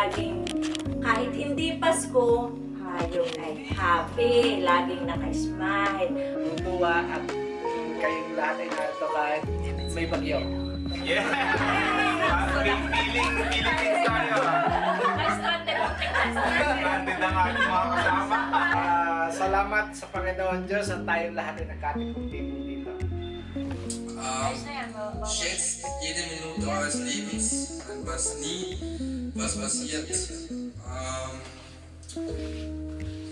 kahit hindi Pasko, hayong ay happy, laging naka-smile. Tutuwa at kayong lahat ay narito kahit may bagyo. Yeah! Feeling, feeling things tayo. Ang ating mga kasama. Ah, salamat sa Panginoon Diyos at tayong lahat ay nagkatipong-tipong dito. Ähm, schätzt jede Minute eures Lebens was nie was passiert. Ähm,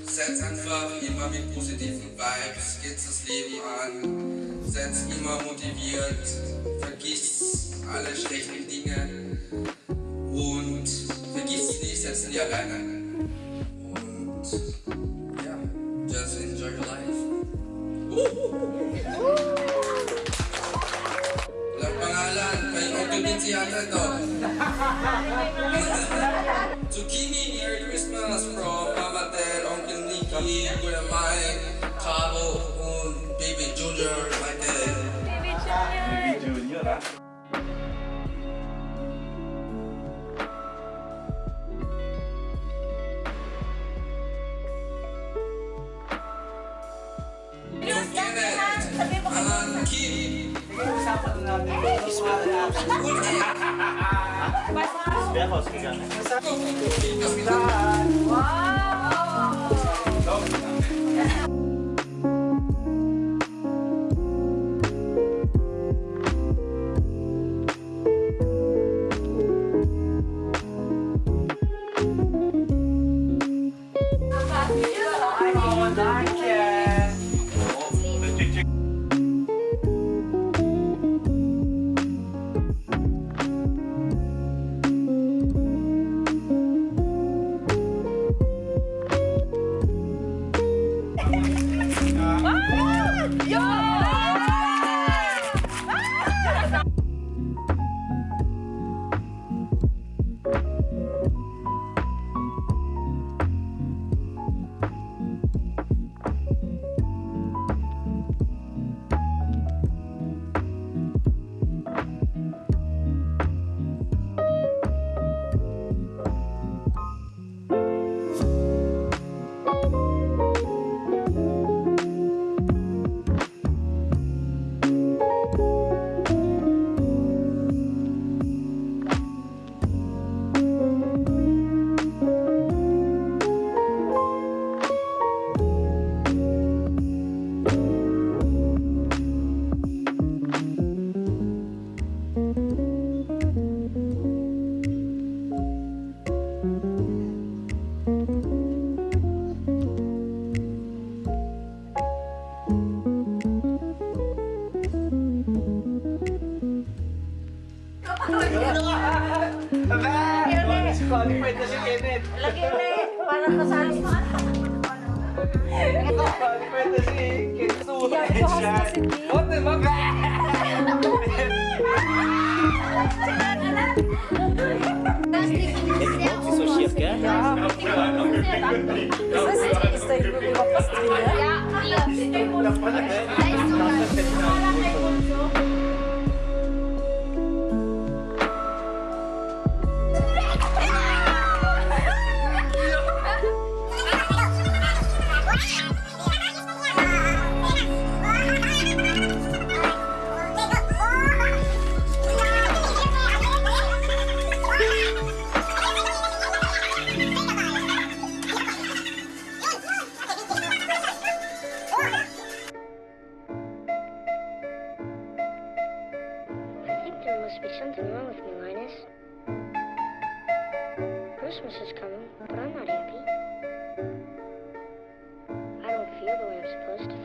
setzt einfach immer mit positiven Vibes, geht das Leben an, seid immer motiviert, vergisst alle schlechten Dinge und vergisst es nicht, setzt nie alleine. Und ja, just enjoy your life. empty underdog. Zucchini Merry Christmas from Mama Dad, Uncle Nicky, Grandma, Cabo, and Baby Junior, my dad. Wer rausgegangen? Uau! Lagkit. Lagkit Parang kasali mo. Final Fantasy, Kitsune, you knew we were supposed to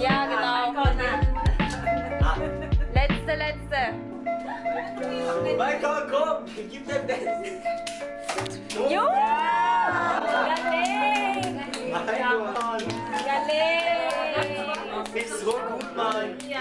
Ja, genau. Letzte, letzte. Michael, komm! Gib dem das! Jo! Galing! Michael! Galing! Bist so gut, Mann! Ja,